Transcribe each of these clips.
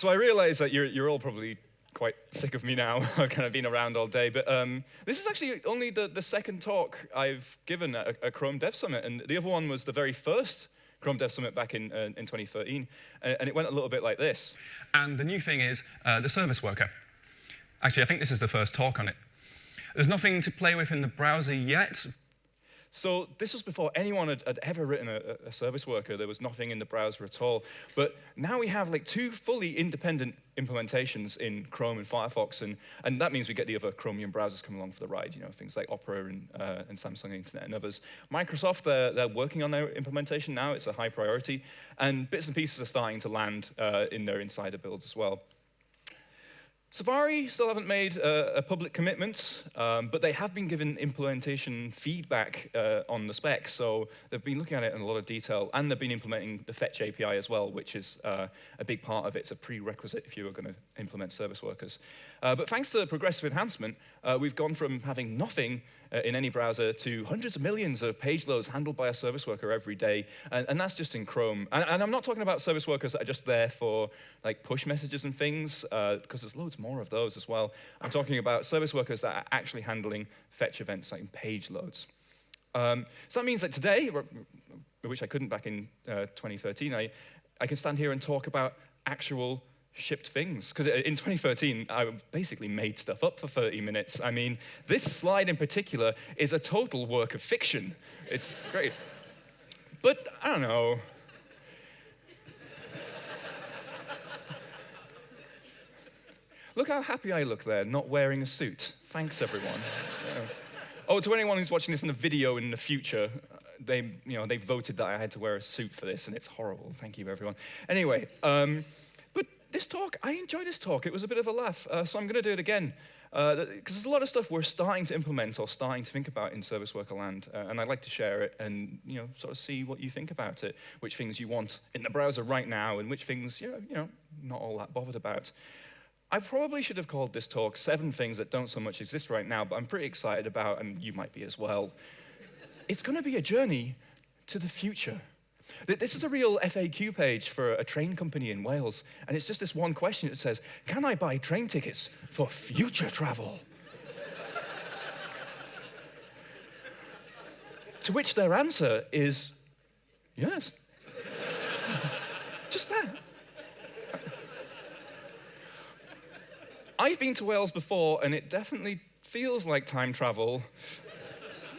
So I realize that you're, you're all probably quite sick of me now. I've kind of been around all day. But um, this is actually only the, the second talk I've given at a, a, Chrome Dev Summit. And the other one was the very first Chrome Dev Summit back in, uh, in 2013. And, and, it went a little bit like this. And the new thing is uh, the service worker. Actually, I think this is the first talk on it. There's nothing to play with in the browser yet, so this was before anyone had, had ever written a, a, service worker. There was nothing in the browser at all. But now we have like two fully independent implementations in Chrome and Firefox, and, and that means we get the other Chromium browsers coming along for the ride, you know, things like Opera and, uh, and Samsung Internet and others. Microsoft, they're, they're working on their implementation now. It's a high priority. And bits and pieces are starting to land uh, in their insider builds as well. Safari still haven't made uh, a public commitment, um, but they have been given implementation feedback uh, on the spec. So they've been looking at it in a lot of detail, and they've been implementing the Fetch API as well, which is uh, a big part of it. It's a prerequisite if you are going to implement service workers. Uh, but thanks to the progressive enhancement, uh, we've gone from having nothing uh, in any browser to hundreds of millions of page loads handled by a service worker every day. And, and that's just in Chrome. And, and, I'm not talking about service workers that are just there for like push messages and things, because there's loads more of those as well. I'm talking about service workers that are actually handling fetch events like page loads. Um, so that means that today, which I couldn't back in uh, 2013, I, I can stand here and talk about actual shipped things. Because in 2013, I basically made stuff up for 30 minutes. I mean, this slide in particular is a total work of fiction. It's great. But I don't know. Look how happy I look there, not wearing a suit. Thanks, everyone. yeah. Oh, to anyone who's watching this in the video in the future, they, you know, they voted that I had to wear a suit for this, and it's horrible. Thank you, everyone. Anyway, um, but this talk, I enjoyed this talk. It was a bit of a laugh, uh, so I'm going to do it again. Because uh, there's a lot of stuff we're starting to implement or starting to think about in service worker land, uh, and I'd like to share it and you know sort of see what you think about it, which things you want in the browser right now, and which things you know, you know not all that bothered about. I probably should have called this talk seven things that don't so much exist right now, but I'm pretty excited about, and you might be as well. it's going to be a journey to the future. This is a real FAQ page for a train company in Wales, and it's just this one question. that says, can I buy train tickets for future travel? to which their answer is, yes. just that. I've been to Wales before, and it definitely feels like time travel.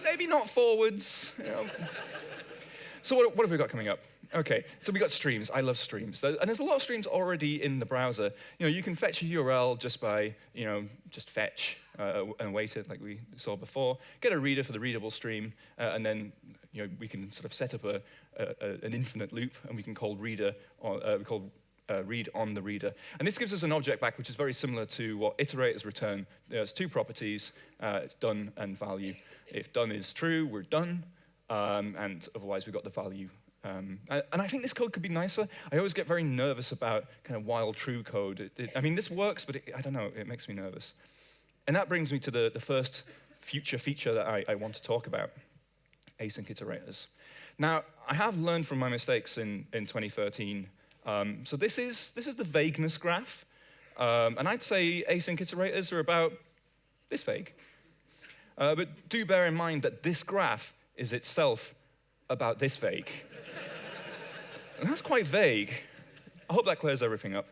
Maybe not forwards. You know. So what, what have we got coming up? Okay, so we got streams. I love streams. And there's a lot of streams already in the browser. You know, you can fetch a URL just by, you know, just fetch uh, and wait it like we saw before. Get a reader for the readable stream, uh, and then, you know, we can sort of set up a, a, an infinite loop, and we can call reader, or, uh, we call uh, read on the reader. And this gives us an object back which is very similar to what iterators return. There's two properties, uh, it's done and value. If done is true, we're done um, and otherwise we've got the value. Um, and, I think this code could be nicer. I always get very nervous about kind of while true code. It, it, I mean, this works, but it, I don't know, it makes me nervous. And that brings me to the, the first future feature that I, I want to talk about, async iterators. Now, I have learned from my mistakes in, in 2013. Um, so this is, this is the vagueness graph. Um, and I'd say async iterators are about this vague. Uh, but do bear in mind that this graph is itself about this vague. and that's quite vague. I hope that clears everything up.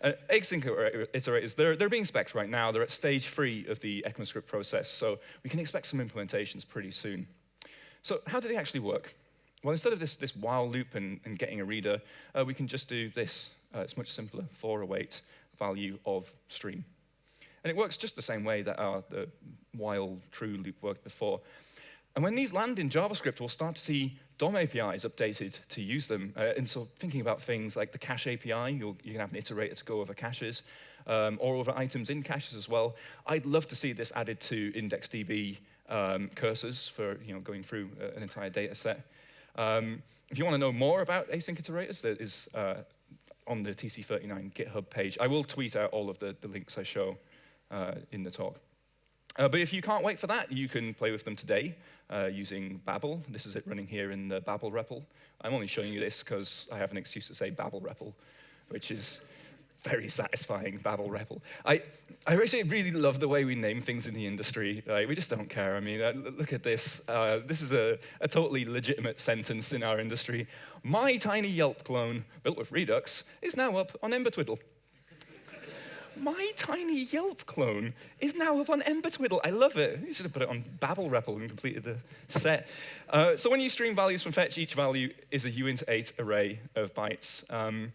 Uh, async iterators, they're, they're being spec'd right now. They're at stage three of the ECMAScript process, so we can expect some implementations pretty soon. So how do they actually work? Well, instead of this, this while loop and, and getting a reader, uh, we can just do this. Uh, it's much simpler, for await value of stream. And it works just the same way that our the while true loop worked before. And when these land in JavaScript, we'll start to see DOM APIs updated to use them. Uh, and so thinking about things like the cache API, you can have an iterator to go over caches, um, or over items in caches as well. I'd love to see this added to IndexedDB um, cursors for you know, going through uh, an entire data set. Um, if you want to know more about async iterators, there is uh, on the TC39 GitHub page. I will tweet out all of the, the links I show uh, in the talk. Uh, but if you can't wait for that, you can play with them today uh, using Babel. This is it running here in the Babel REPL. I'm only showing you this because I have an excuse to say Babel REPL, which is very satisfying, Babel REPL. I, I actually really love the way we name things in the industry. Like, we just don't care. I mean, uh, look at this. Uh, this is a, a totally legitimate sentence in our industry. My tiny Yelp clone, built with Redux, is now up on Ember Twiddle. My tiny Yelp clone is now up on Ember Twiddle. I love it. You should have put it on Babel REPL and completed the set. Uh, so when you stream values from fetch, each value is a uint8 array of bytes. Um,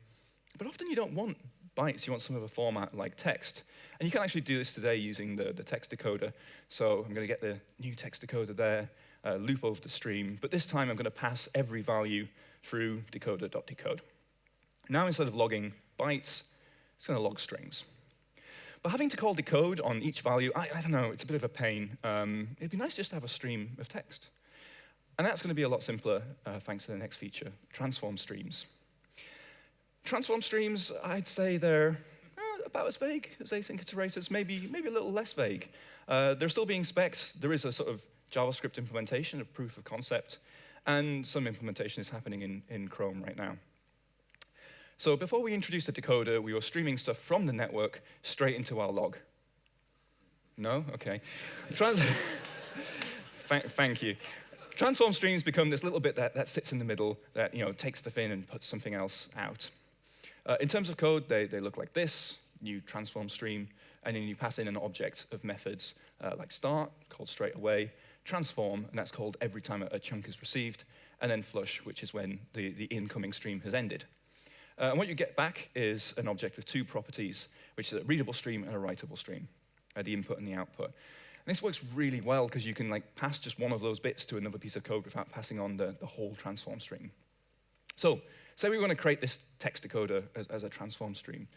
but often you don't want bytes, you want some of a format like text. And you can actually do this today using the, the text decoder. So I'm going to get the new text decoder there, uh, loop over the stream. But this time I'm going to pass every value through decoder.decode. Now instead of logging bytes, it's going to log strings. But having to call decode on each value, I, I don't know, it's a bit of a pain. Um, it'd be nice just to have a stream of text. And that's going to be a lot simpler uh, thanks to the next feature, transform streams. Transform streams, I'd say they're uh, about as vague as async iterators, maybe, maybe a little less vague. Uh, they're still being specced. There is a sort of JavaScript implementation of proof of concept, and some implementation is happening in, in Chrome right now. So before we introduced the decoder, we were streaming stuff from the network straight into our log. No? OK. Trans thank, thank you. Transform streams become this little bit that, that sits in the middle that you know, takes stuff in and puts something else out. Uh, in terms of code, they, they look like this, new transform stream, and then you pass in an object of methods uh, like start, called straight away, transform, and that's called every time a, a, chunk is received, and then flush, which is when the, the incoming stream has ended. Uh, and what you get back is an object with two properties, which is a readable stream and a writable stream, uh, the input and the output. And this works really well because you can like pass just one of those bits to another piece of code without passing on the, the whole transform stream. So say we want to create this text decoder as, as a transform stream.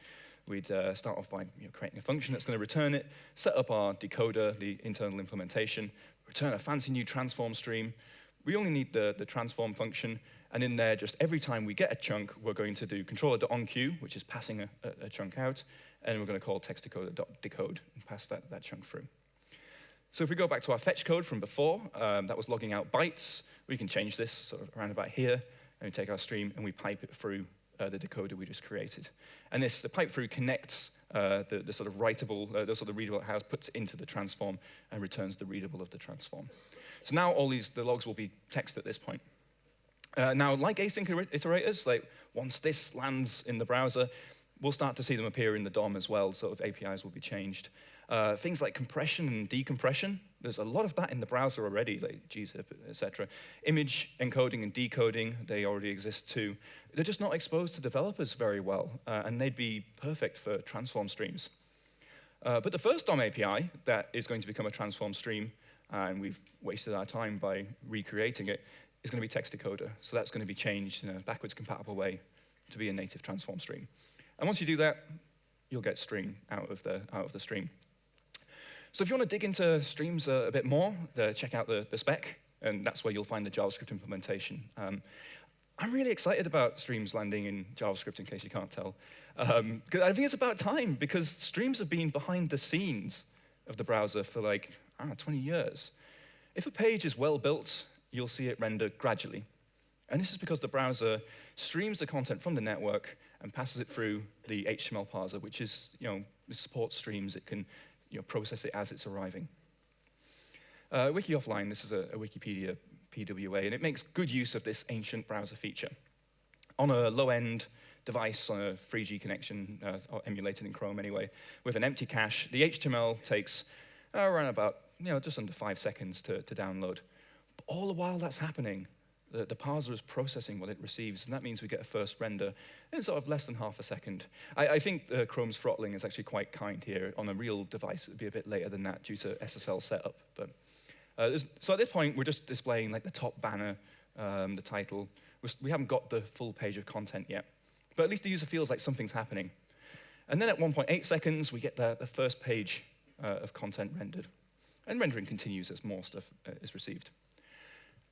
We'd uh, start off by you know, creating a function that's going to return it, set up our decoder, the internal implementation, return a fancy new transform stream. We only need the, the transform function, and in there, just every time we get a chunk, we're going to do controller.enqueue, which is passing a, a, a chunk out, and we're going to call textdecoder.decode and pass that, that chunk through. So if we go back to our fetch code from before, um, that was logging out bytes, we can change this sort of around about here, and we take our stream and we pipe it through uh, the decoder we just created. And this, the pipe through connects uh, the, the, sort of writable, uh, the sort of readable it has, puts into the transform, and returns the readable of the transform. So now all these, the logs will be text at this point. Uh, now, like async iterators, like once this lands in the browser, we'll start to see them appear in the DOM as well, sort of APIs will be changed. Uh, things like compression and decompression, there's a lot of that in the browser already, like gzip, etc. Image encoding and decoding, they already exist too. They're just not exposed to developers very well, uh, and they'd be perfect for transform streams. Uh, but the first DOM API that is going to become a transform stream, and we've wasted our time by recreating it, is going to be text decoder. So that's going to be changed in a backwards compatible way to be a native transform stream. And once you do that, you'll get string out of the, out of the stream. So if you want to dig into streams a, a bit more, uh, check out the, the spec, and that's where you'll find the JavaScript implementation. Um, I'm really excited about streams landing in JavaScript, in case you can't tell. Um, I think it's about time, because streams have been behind the scenes of the browser for like, I don't know, 20 years. If a page is well built you'll see it render gradually. And this is because the browser streams the content from the network and passes it through the HTML parser, which is, you know, supports streams. It can you know, process it as it's arriving. Uh, Wiki Offline, this is a, a Wikipedia PWA, and it makes good use of this ancient browser feature. On a low-end device on a 3G connection, uh, emulated in Chrome anyway, with an empty cache, the HTML takes uh, around about, you know, just under five seconds to, to download. But all the while that's happening, the, the, parser is processing what it receives, and that means we get a first render in sort of less than half a second. I, I think uh, Chrome's throttling is actually quite kind here. On a real device, it would be a bit later than that due to SSL setup. But, uh, so at this point, we're just displaying like the top banner, um, the title. We're, we have not got the full page of content yet. But at least the user feels like something's happening. And then at 1.8 seconds, we get the, the first page uh, of content rendered. And rendering continues as more stuff uh, is received.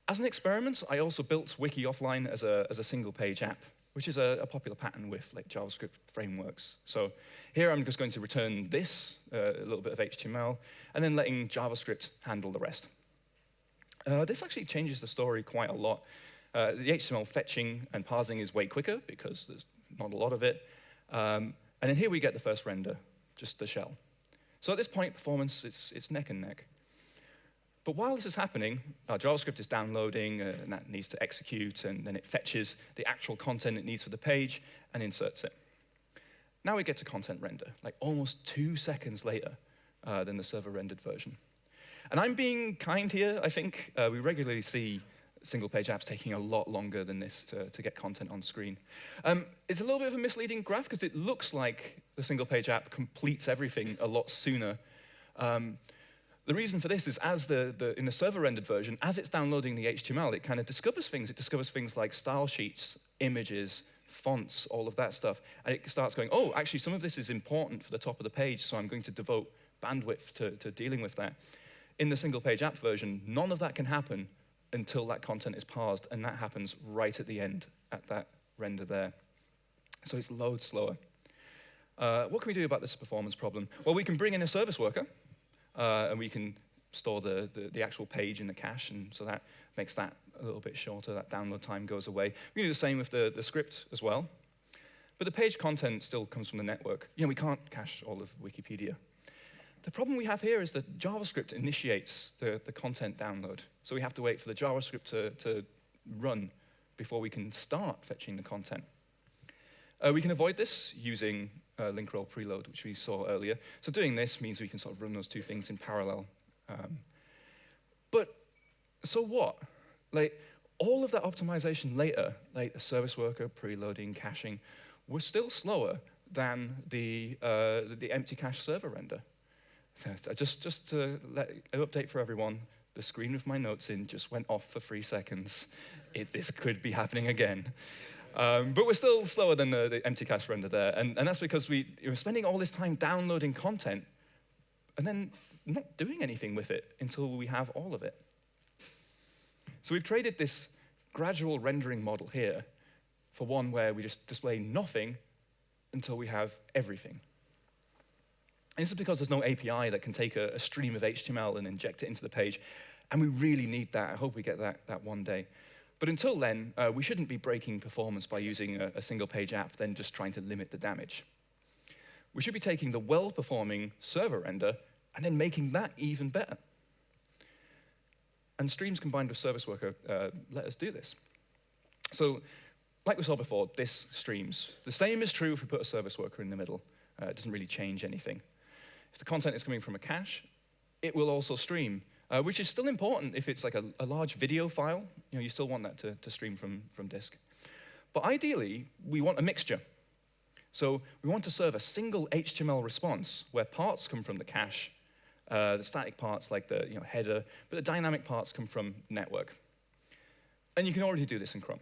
As an experiment, I also built Wiki Offline as a, as a single-page app, which is a, a, popular pattern with like JavaScript frameworks. So here I'm just going to return this, uh, a little bit of HTML, and then letting JavaScript handle the rest. Uh, this actually changes the story quite a lot. Uh, the HTML fetching and parsing is way quicker because there's not a lot of it. Um, And then here we get the first render, just the shell. So at this point, performance, it's, it's neck and neck. But while this is happening, our JavaScript is downloading, uh, and that needs to execute, and then it fetches the actual content it needs for the page and inserts it. Now we get to content render, like almost two seconds later uh, than the server rendered version. And I'm being kind here, I think. Uh, we regularly see single page apps taking a lot longer than this to, to get content on screen. Um, it's a little bit of a misleading graph because it looks like the single page app completes everything a lot sooner. Um, the reason for this is as the, the, in the server rendered version, as it's downloading the HTML, it kind of discovers things. It discovers things like style sheets, images, fonts, all of that stuff. And it starts going, oh, actually, some of this is important for the top of the page, so I'm going to devote bandwidth to, to dealing with that. In the single page app version, none of that can happen until that content is parsed, and that happens right at the end, at that render there. So it's loads slower. Uh, what can we do about this performance problem? Well, we can bring in a service worker, uh, and we can store the, the, the, actual page in the cache, and so that makes that a little bit shorter, that download time goes away. We can do the same with the, the script as well. But the page content still comes from the network. You know, we can't cache all of Wikipedia. The problem we have here is that JavaScript initiates the, the content download. So we have to wait for the JavaScript to, to run before we can start fetching the content. Uh, we can avoid this using uh, link rel preload, which we saw earlier. So doing this means we can sort of run those two things in parallel. Um, but so what? Like, all of that optimization later, like the service worker, preloading, caching, were still slower than the, uh, the empty cache server render. Just, just to let an update for everyone, the screen with my notes in just went off for three seconds. It, this could be happening again. Um, but we're still slower than the, the empty cache render there. And, and that's because we, are spending all this time downloading content and then not doing anything with it until we have all of it. So we've traded this gradual rendering model here for one where we just display nothing until we have everything. And this is because there's no API that can take a, a stream of HTML and inject it into the page. And we really need that. I hope we get that, that one day. But until then, uh, we shouldn't be breaking performance by using a, a single page app, then just trying to limit the damage. We should be taking the well-performing server render and then making that even better. And streams combined with service worker uh, let us do this. So like we saw before, this streams. The same is true if we put a service worker in the middle. Uh, it doesn't really change anything. If the content is coming from a cache, it will also stream uh, which is still important if it's like a, a, large video file. You know, you still want that to, to stream from, from disk. But ideally, we want a mixture. So we want to serve a single HTML response where parts come from the cache, uh, the static parts like the you know, header, but the dynamic parts come from network. And you can already do this in Chrome.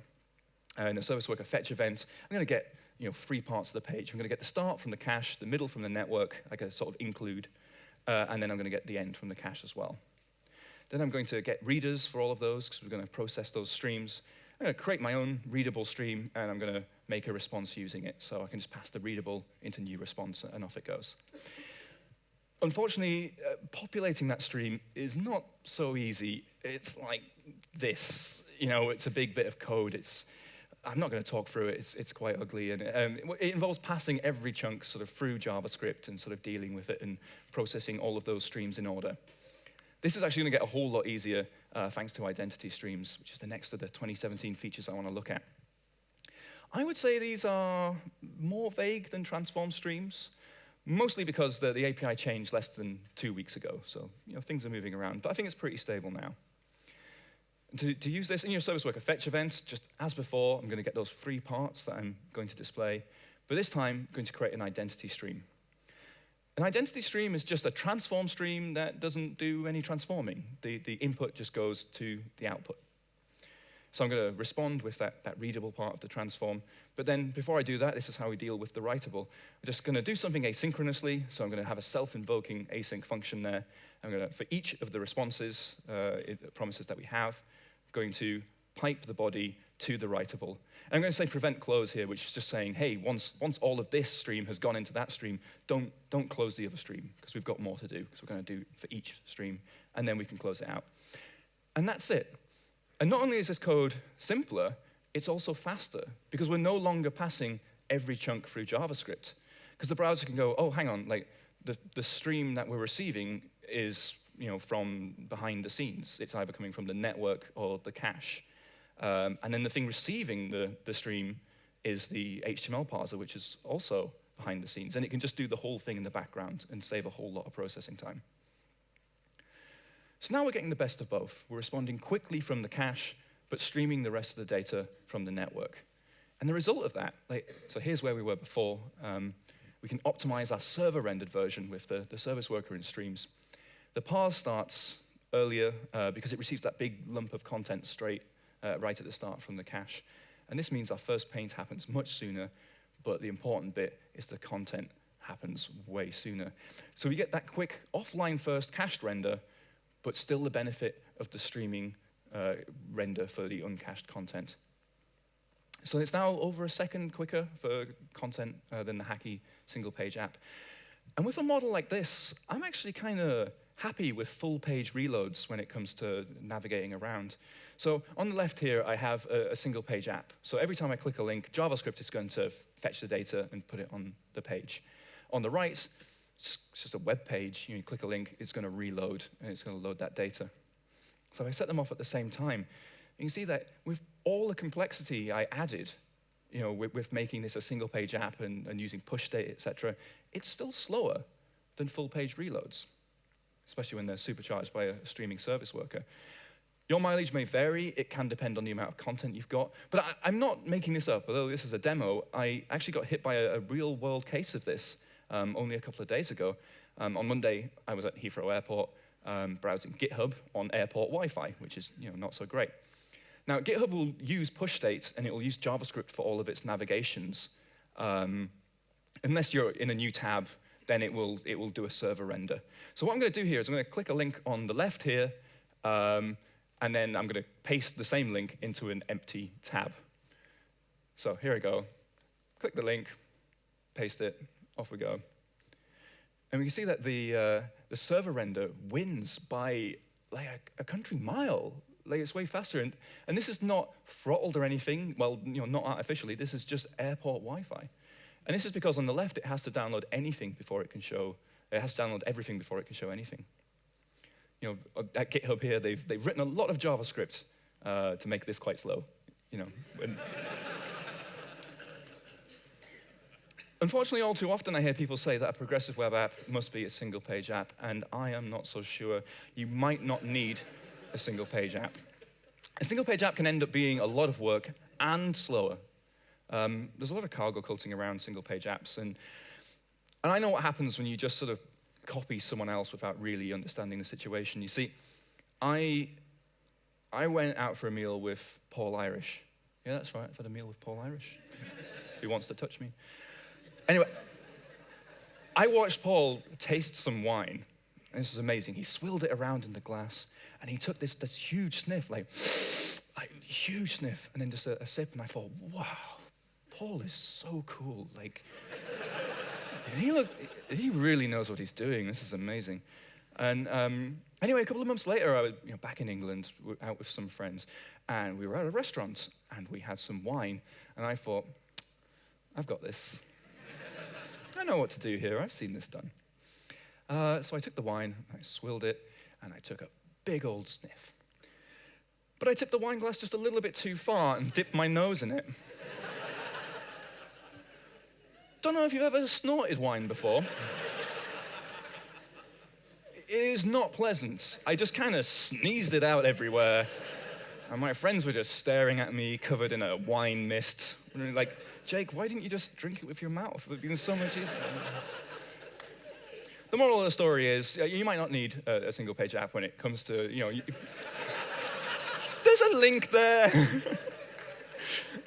Uh, in a service worker fetch event, I'm going to get you know, three parts of the page. I'm going to get the start from the cache, the middle from the network, like a sort of include, uh, and then I'm going to get the end from the cache as well. Then I'm going to get readers for all of those because we're going to process those streams. I'm going to create my own readable stream, and I'm going to make a response using it. So I can just pass the readable into new response, and off it goes. Unfortunately, uh, populating that stream is not so easy. It's like this. You know, it's a big bit of code. It's, I'm not going to talk through it. It's, it's quite ugly. And um, it involves passing every chunk sort of through JavaScript and sort of dealing with it and processing all of those streams in order. This is actually going to get a whole lot easier uh, thanks to identity streams, which is the next of the 2017 features I want to look at. I would say these are more vague than transform streams, mostly because the, the API changed less than two weeks ago. So you know, things are moving around, but I think it's pretty stable now. To, to use this in your service worker fetch events, just as before, I'm going to get those three parts that I'm going to display. But this time, I'm going to create an identity stream. An identity stream is just a transform stream that doesn't do any transforming. The, the input just goes to the output. So I'm going to respond with that, that readable part of the transform. But then before I do that, this is how we deal with the writable. I'm just going to do something asynchronously. So I'm going to have a self-invoking async function there. I'm going to, for each of the responses, uh, it, promises that we have, going to pipe the body to the writable. And I'm going to say prevent close here, which is just saying, hey, once, once all of this stream has gone into that stream, don't, don't close the other stream, because we've got more to do, because we're going to do for each stream, and then we can close it out. And that's it. And not only is this code simpler, it's also faster, because we're no longer passing every chunk through JavaScript. Because the browser can go, oh, hang on, like the, the stream that we're receiving is you know, from behind the scenes. It's either coming from the network or the cache. Um, and then the thing receiving the, the stream is the HTML parser, which is also behind the scenes. And it can just do the whole thing in the background and save a whole lot of processing time. So now we're getting the best of both. We're responding quickly from the cache, but streaming the rest of the data from the network. And the result of that, like, so here's where we were before. Um, we can optimize our server-rendered version with the, the service worker in streams. The parse starts earlier uh, because it receives that big lump of content straight uh, right at the start from the cache. And this means our first paint happens much sooner, but the important bit is the content happens way sooner. So we get that quick offline first cached render but still the benefit of the streaming uh, render for the uncached content. So it's now over a second quicker for content uh, than the Hacky single-page app. And with a model like this, I'm actually kind of happy with full-page reloads when it comes to navigating around. So on the left here, I have a, a single-page app. So every time I click a link, JavaScript is going to fetch the data and put it on the page. On the right, it's just a web page. You, click a link, it's going to reload, and it's going to load that data. So if I set them off at the same time, you can see that with all the complexity I added, you know, with, with making this a single page app and, and using push data, et cetera, it's still slower than full page reloads, especially when they're supercharged by a streaming service worker. Your mileage may vary. It can depend on the amount of content you've got. But I, am not making this up. Although this is a demo, I actually got hit by a, a real world case of this um, only a couple of days ago. Um, on Monday, I was at Heathrow Airport um, browsing GitHub on airport Wi-Fi, which is you know, not so great. Now, GitHub will use push state, and it will use JavaScript for all of its navigations. Um, unless you're in a new tab, then it will, it will do a server render. So what I'm going to do here is I'm going to click a link on the left here, um, and then I'm going to paste the same link into an empty tab. So here I go. Click the link, paste it, off we go. And we can see that the, uh, the server render wins by like a, a, country mile. Like it's way faster. And, and this is not throttled or anything. Well, you know, not artificially. This is just airport Wi-Fi. And this is because on the left, it has to download anything before it can show, it has to download everything before it can show anything. You know, at GitHub here, they've, they've written a lot of JavaScript uh, to make this quite slow. You know, Unfortunately, all too often I hear people say that a progressive web app must be a single page app, and I am not so sure. You might not need a single page app. A single page app can end up being a lot of work and slower. Um, there's a lot of cargo culting around single page apps, and, and I know what happens when you just sort of copy someone else without really understanding the situation. You see, I, I went out for a meal with Paul Irish. Yeah, that's right, I've had a meal with Paul Irish. Who wants to touch me? Anyway, I watched Paul taste some wine. And this is amazing. He swilled it around in the glass, and he took this, this huge sniff, like, like huge sniff, and then just a, a sip, and I thought, wow, Paul is so cool. Like, he look, he really knows what he's doing. This is amazing. And um, anyway, a couple of months later, I was you know, back in England, out with some friends, and we were at a restaurant, and we had some wine, and I thought, I've got this. I know what to do here. I've seen this done. Uh, so I took the wine, I swilled it, and I took a big old sniff. But I tipped the wine glass just a little bit too far and dipped my nose in it. Don't know if you've ever snorted wine before. it is not pleasant. I just kind of sneezed it out everywhere. And my friends were just staring at me, covered in a wine mist. Like, Jake, why didn't you just drink it with your mouth? It would have been so much easier. the moral of the story is you might not need a, single page app when it comes to, you know, you, there's a link there.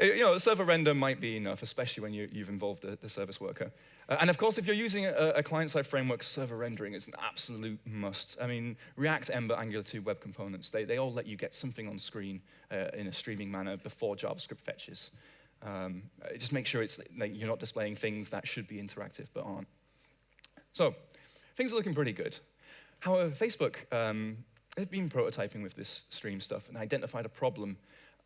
you know, server render might be enough, especially when you, have involved the, the, service worker. Uh, and of course, if you're using a, a client-side framework, server rendering is an absolute must. I mean, React, Ember, Angular 2 web components, they, they all let you get something on screen uh, in a streaming manner before JavaScript fetches. Um, just make sure it's like you're not displaying things that should be interactive but aren't. So, things are looking pretty good. However, Facebook, um, they've been prototyping with this stream stuff and identified a problem.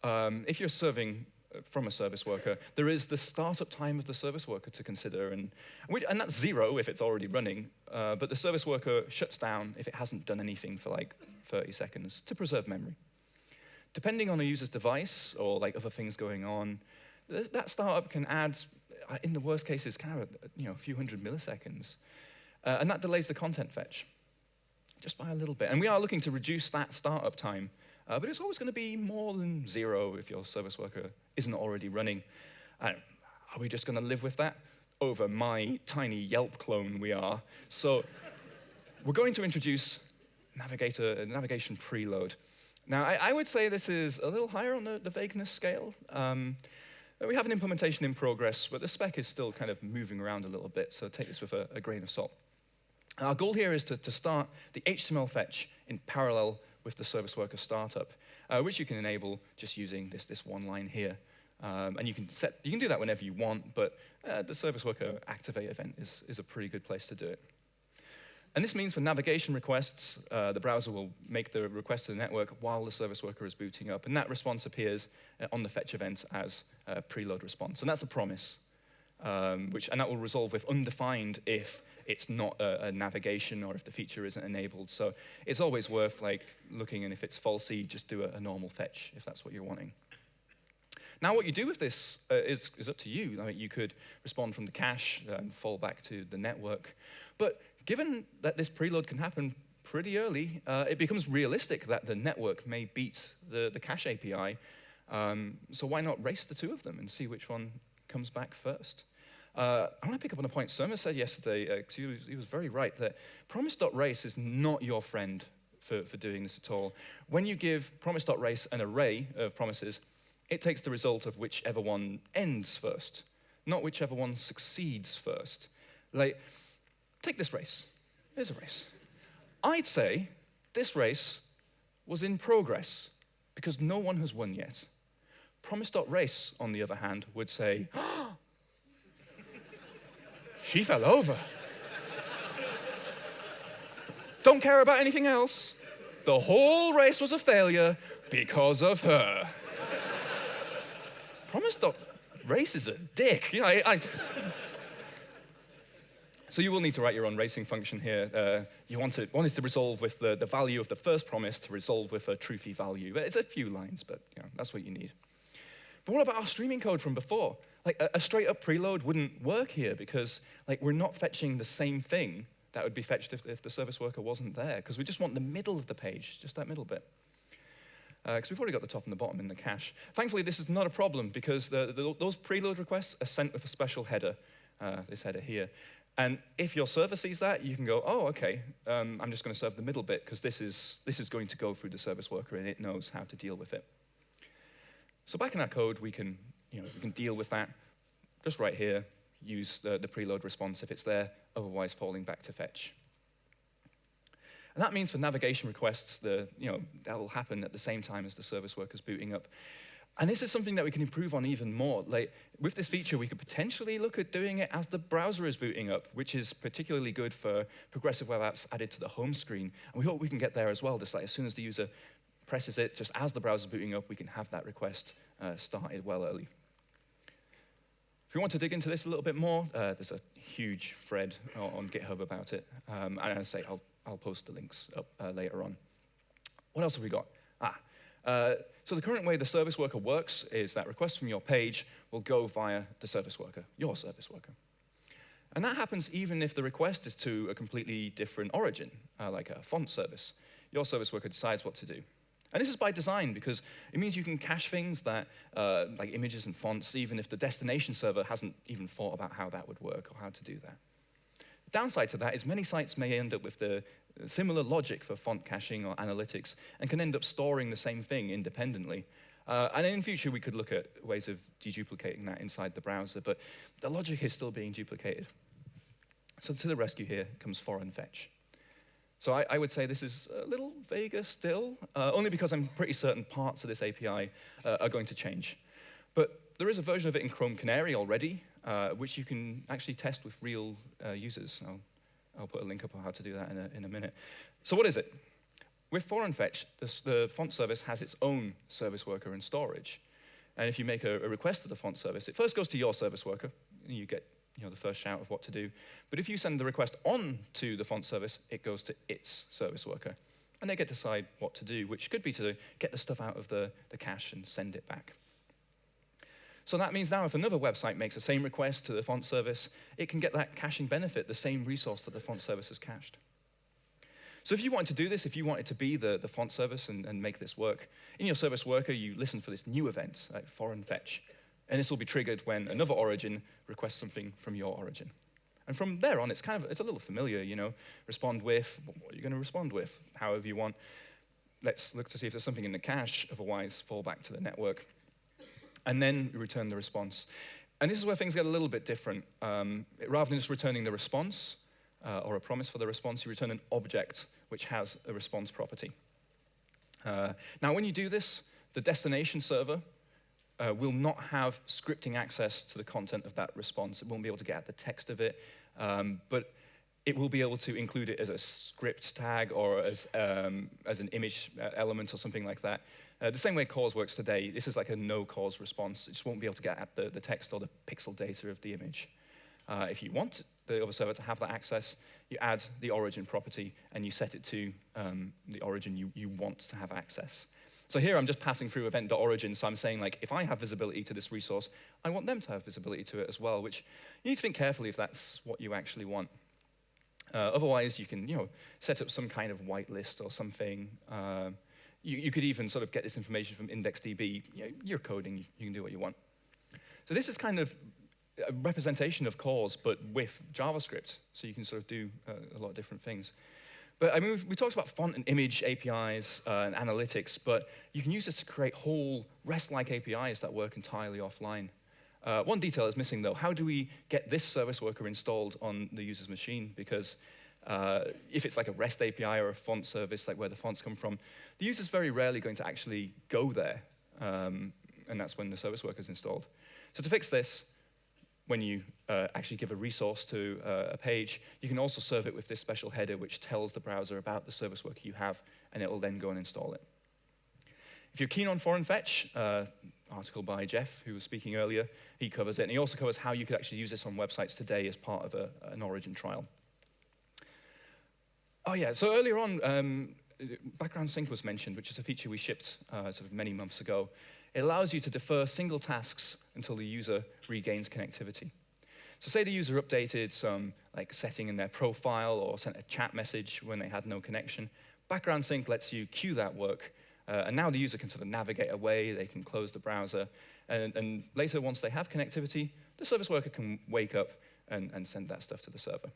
Um, if you're serving from a service worker, there is the startup time of the service worker to consider, and, and that's zero if it's already running, uh, but the service worker shuts down if it hasn't done anything for like 30 seconds to preserve memory. Depending on the user's device or like other things going on, th that startup can add, uh, in the worst cases, kind of you know, a few hundred milliseconds, uh, and that delays the content fetch just by a little bit. And we are looking to reduce that startup time uh, but it's always going to be more than zero if your service worker isn't already running. are we just going to live with that? Over my tiny Yelp clone we are. So we're going to introduce navigator, navigation preload. Now, I, I, would say this is a little higher on the, the vagueness scale. Um, we have an implementation in progress, but the spec is still kind of moving around a little bit, so take this with a, a grain of salt. Our goal here is to, to start the HTML fetch in parallel with the service worker startup, uh, which you can enable just using this, this one line here. Um, and you can, set, you can do that whenever you want, but uh, the service worker activate event is, is a pretty good place to do it. And this means for navigation requests, uh, the browser will make the request to the network while the service worker is booting up. And that response appears uh, on the fetch event as a preload response. And that's a promise, um, which, and that will resolve with undefined if it's not a, a, navigation or if the feature isn't enabled. So it's always worth like looking and if it's falsy, just do a, a normal fetch if that's what you're wanting. Now what you do with this uh, is, is up to you. I mean, you could respond from the cache and fall back to the network. But given that this preload can happen pretty early, uh, it becomes realistic that the network may beat the, the cache API. Um, so why not race the two of them and see which one comes back first? Uh, I want to pick up on a point Surma said yesterday, because uh, he, was, he was very right, that promise.race is not your friend for, for doing this at all. When you give promise.race an array of promises, it takes the result of whichever one ends first, not whichever one succeeds first. Like, take this race. Here's a race. I'd say this race was in progress because no one has won yet. Promise.race, on the other hand, would say, oh, she fell over. Don't care about anything else. The whole race was a failure because of her. Promise Dot Race is a dick. You know, I, I... So you will need to write your own racing function here. Uh, you want it, want it to resolve with the, the value of the first promise to resolve with a truthy value. It's a few lines, but you know, that's what you need. But what about our streaming code from before? Like a, straight up preload wouldn't work here because like we're not fetching the same thing that would be fetched if, if the service worker wasn't there because we just want the middle of the page, just that middle bit. Because uh, we've already got the top and the bottom in the cache. Thankfully, this is not a problem because the, the, those preload requests are sent with a special header, uh, this header here. And if your server sees that, you can go, oh, okay, um, I'm just going to serve the middle bit because this is, this is going to go through the service worker and it knows how to deal with it. So back in our code, we can, you know, we can deal with that just right here, use the, the preload response if it's there, otherwise falling back to fetch. And that means for navigation requests, the, you know, that will happen at the same time as the service worker's booting up. And this is something that we can improve on even more. Like, with this feature, we could potentially look at doing it as the browser is booting up, which is particularly good for progressive web apps added to the home screen. And we hope we can get there as well, just like as soon as the user presses it, just as the browser's booting up, we can have that request uh, started well early. If you want to dig into this a little bit more, uh, there's a huge thread on GitHub about it. Um, and I say, I'll, I'll post the links up uh, later on. What else have we got? Ah, uh, so the current way the service worker works is that requests from your page will go via the service worker, your service worker. And that happens even if the request is to a completely different origin, uh, like a font service. Your service worker decides what to do. And this is by design because it means you can cache things that, uh, like images and fonts, even if the destination server hasn't even thought about how that would work or how to do that. The downside to that is many sites may end up with the similar logic for font caching or analytics and can end up storing the same thing independently. Uh, and in future, we could look at ways of deduplicating that inside the browser, but the logic is still being duplicated. So to the rescue here comes foreign fetch. So I, I, would say this is a little vaguer still, uh, only because I'm pretty certain parts of this API uh, are going to change. But there is a version of it in Chrome Canary already, uh, which you can actually test with real uh, users. I'll, I'll, put a link up on how to do that in a, in a minute. So what is it? With foreign fetch, the font service has its own service worker and storage. And if you make a, a request to the font service, it first goes to your service worker, and you get you know, the first shout of what to do. But if you send the request on to the font service, it goes to its service worker. And they get to decide what to do, which could be to get the stuff out of the, the cache and send it back. So that means now if another website makes the same request to the font service, it can get that caching benefit, the same resource that the font service has cached. So if you wanted to do this, if you wanted to be the, the font service and, and make this work, in your service worker, you listen for this new event, like foreign fetch. And this will be triggered when another origin requests something from your origin. And from there on, it's kind of, it's a little familiar, you know, respond with, what are you going to respond with, however you want. Let's look to see if there's something in the cache, otherwise fall back to the network. And then return the response. And this is where things get a little bit different. Um, rather than just returning the response, uh, or a promise for the response, you return an object which has a response property. Uh, now, when you do this, the destination server uh, will not have scripting access to the content of that response. It won't be able to get at the text of it, um, but it will be able to include it as a script tag or as, um, as an image uh, element or something like that. Uh, the same way CORS works today, this is like a no-CORS response. It just won't be able to get at the, the text or the pixel data of the image. Uh, if you want the other server to have that access, you add the origin property and you set it to um, the origin you, you want to have access. So here I'm just passing through event.origin, so I'm saying like, if I have visibility to this resource, I want them to have visibility to it as well, which you need to think carefully if that's what you actually want. Uh, otherwise, you can you know, set up some kind of whitelist or something. Uh, you, you, could even sort of get this information from IndexedDB. You you're coding, you can do what you want. So this is kind of a representation of CORS, but with JavaScript. So you can sort of do uh, a lot of different things. But I mean, we talked about font and image APIs uh, and analytics, but you can use this to create whole REST-like APIs that work entirely offline. Uh, one detail is missing, though. How do we get this service worker installed on the user's machine? Because uh, if it's like a REST API or a font service, like where the fonts come from, the user's very rarely going to actually go there, um, and that's when the service worker is installed. So to fix this, when you uh, actually give a resource to uh, a page, you can also serve it with this special header which tells the browser about the service worker you have, and it will then go and install it. If you're keen on foreign fetch, uh, article by Jeff, who was speaking earlier, he covers it, and he also covers how you could actually use this on websites today as part of a, an origin trial. Oh yeah, so earlier on, um, background sync was mentioned, which is a feature we shipped uh, sort of many months ago. It allows you to defer single tasks until the user regains connectivity. So say the user updated some like setting in their profile or sent a chat message when they had no connection. Background sync lets you queue that work, uh, and now the user can sort of navigate away, they can close the browser, and, and later once they have connectivity, the service worker can wake up and, and send that stuff to the server.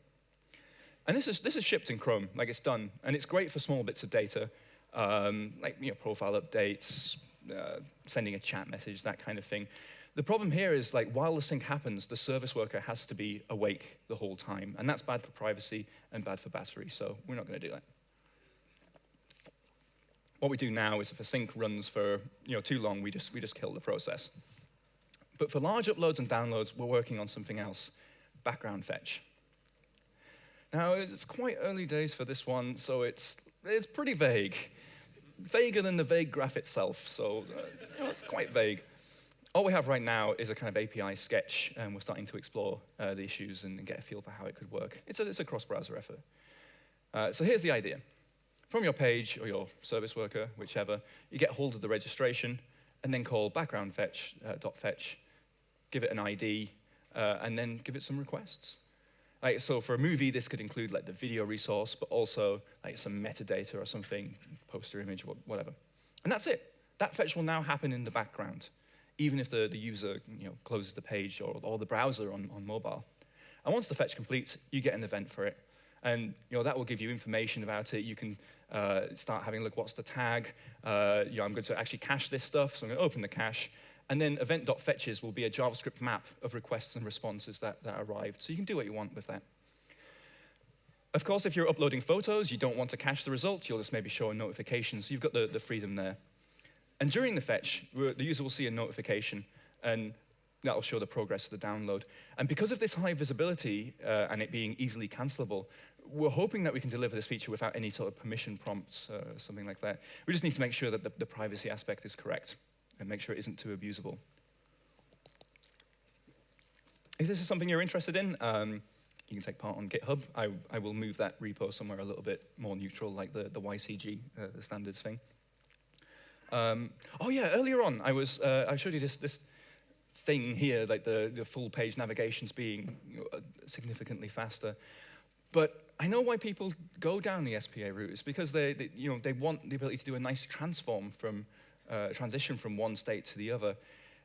And this is, this is shipped in Chrome, like it's done, and it's great for small bits of data, um, like you know, profile updates, uh, sending a chat message, that kind of thing. The problem here is like while the sync happens, the service worker has to be awake the whole time, and that's bad for privacy and bad for battery, so we're not going to do that. What we do now is if a sync runs for you know, too long, we just, we just kill the process. But for large uploads and downloads, we're working on something else, background fetch. Now, it's quite early days for this one, so it's, it's pretty vague vaguer than the vague graph itself, so uh, you know, it's quite vague. All we have right now is a kind of API sketch, and we're starting to explore uh, the issues and, get a feel for how it could work. It's a, it's a cross-browser effort. Uh, so here's the idea. From your page or your service worker, whichever, you get hold of the registration and then call background fetch, uh, dot fetch, give it an ID, uh, and then give it some requests. Like, so for a movie, this could include like the video resource, but also like some metadata or something, poster image, whatever. And that's it. That fetch will now happen in the background, even if the, the user you know, closes the page or, or the browser on, on mobile. And once the fetch completes, you get an event for it. And you know, that will give you information about it. You can uh, start having a look, what's the tag? Uh, you know, I'm going to actually cache this stuff, so I'm going to open the cache. And then event.fetches will be a JavaScript map of requests and responses that, that arrived. So you can do what you want with that. Of course, if you're uploading photos, you don't want to cache the results. You'll just maybe show a notification. So you've got the, the freedom there. And during the fetch, the user will see a notification, and that'll show the progress of the download. And because of this high visibility uh, and it being easily cancelable, we're hoping that we can deliver this feature without any sort of permission prompts, uh, something like that. We just need to make sure that the, the privacy aspect is correct. And make sure it isn't too abusable. If this is something you're interested in, um, you can take part on GitHub. I, I will move that repo somewhere a little bit more neutral, like the, the WICG, uh, the standards thing. Um, oh yeah, earlier on, I was uh, I showed you this this thing here, like the, the full page navigations being significantly faster. But I know why people go down the SPA route. It's because they, they you know, they want the ability to do a nice transform from, uh, transition from one state to the other.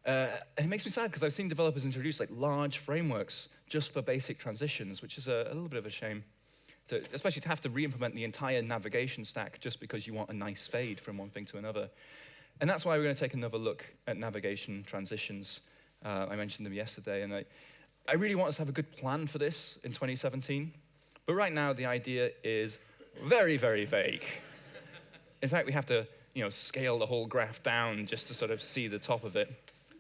Uh, and it makes me sad because I've seen developers introduce like large frameworks just for basic transitions, which is a, a little bit of a shame. To, especially to have to re-implement the entire navigation stack just because you want a nice fade from one thing to another. And that's why we're going to take another look at navigation transitions. Uh, I mentioned them yesterday, and I, I really want us to have a good plan for this in 2017. But right now, the idea is very, very vague. In fact, we have to you know, scale the whole graph down just to sort of see the top of it.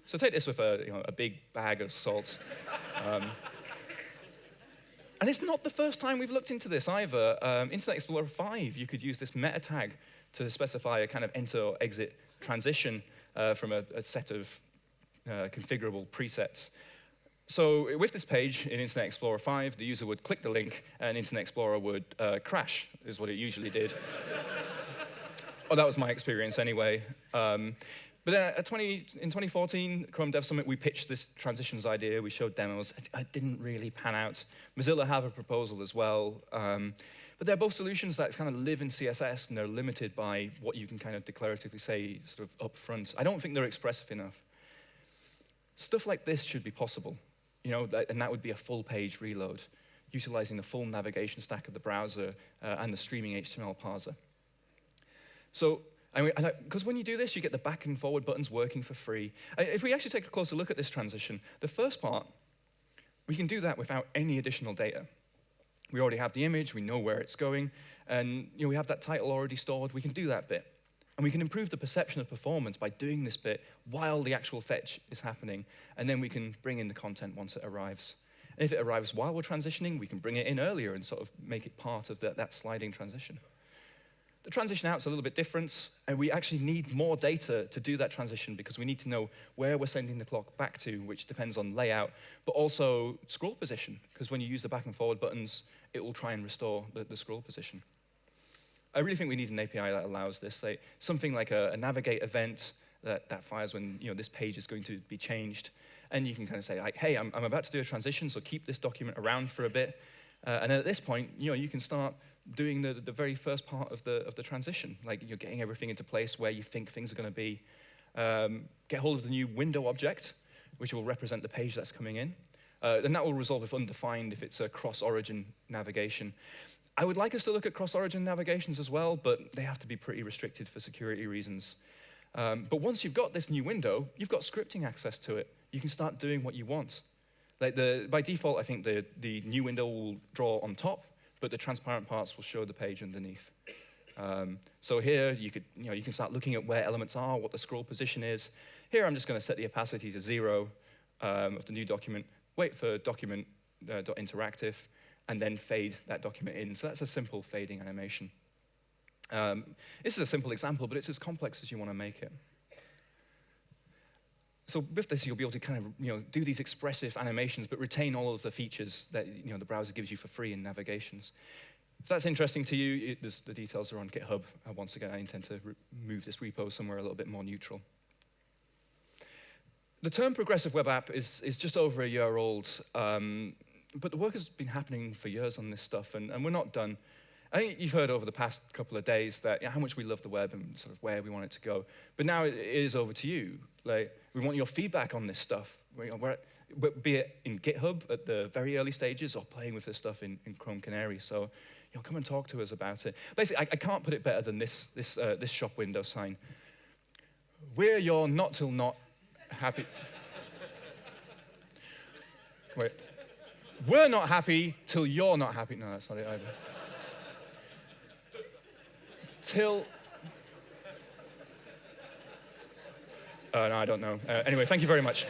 So take this with a, you know, a big bag of salt. Um, and it's not the first time we've looked into this either. Um, Internet Explorer 5, you could use this meta tag to specify a kind of enter or exit transition uh, from a, a, set of uh, configurable presets. So with this page in Internet Explorer 5, the user would click the link and Internet Explorer would uh, crash, is what it usually did. Oh, that was my experience anyway. Um, but then at 20, in 2014, Chrome Dev Summit, we pitched this transitions idea. We showed demos. It, it didn't really pan out. Mozilla have a proposal as well. Um, but they're both solutions that kind of live in CSS, and they're limited by what you can kind of declaratively say sort of up front. I don't think they're expressive enough. Stuff like this should be possible you know, and that would be a full page reload, utilizing the full navigation stack of the browser uh, and the streaming HTML parser. So, because when you do this, you get the back and forward buttons working for free. If we actually take a closer look at this transition, the first part, we can do that without any additional data. We already have the image, we know where it's going, and you know, we have that title already stored, we can do that bit. And we can improve the perception of performance by doing this bit while the actual fetch is happening. And then we can bring in the content once it arrives. And if it arrives while we're transitioning, we can bring it in earlier and sort of make it part of the, that sliding transition. The transition out's a little bit different, and we actually need more data to do that transition because we need to know where we're sending the clock back to, which depends on layout, but also scroll position, because when you use the back and forward buttons, it will try and restore the, the scroll position. I really think we need an API that allows this. Like something like a, a navigate event that, that fires when you know, this page is going to be changed. And you can kind of say, like, hey, I'm, I'm about to do a transition, so keep this document around for a bit. Uh, and at this point, you know, you can start doing the, the very first part of the, of the transition. Like you're getting everything into place where you think things are going to be. Um, get hold of the new window object, which will represent the page that's coming in. Uh, and that will resolve if undefined if it's a cross-origin navigation. I would like us to look at cross-origin navigations as well, but they have to be pretty restricted for security reasons. Um, but once you've got this new window, you've got scripting access to it. You can start doing what you want. Like the, by default, I think the, the new window will draw on top, but the transparent parts will show the page underneath. Um, so here, you, could, you, know, you can start looking at where elements are, what the scroll position is. Here, I'm just going to set the opacity to zero um, of the new document, wait for document.interactive, uh, and then fade that document in. So that's a simple fading animation. Um, this is a simple example, but it's as complex as you want to make it. So with this, you'll be able to kind of you know, do these expressive animations, but retain all of the features that you know, the browser gives you for free in navigations. If that's interesting to you, it, the details are on GitHub. Uh, once again, I intend to move this repo somewhere a little bit more neutral. The term progressive web app is, is just over a year old. Um, but the work has been happening for years on this stuff, and, and we're not done. I think you've heard over the past couple of days that you know, how much we love the web and sort of where we want it to go. But now it is over to you. Like, we want your feedback on this stuff. You know, be it in GitHub at the very early stages or playing with this stuff in, in Chrome Canary. So you know, come and talk to us about it. Basically, I, I can't put it better than this, this, uh, this shop window sign. We're your not till not happy. Wait. We're not happy till you're not happy. No, that's not it either. till. No, I don't know. Uh, anyway, thank you very much.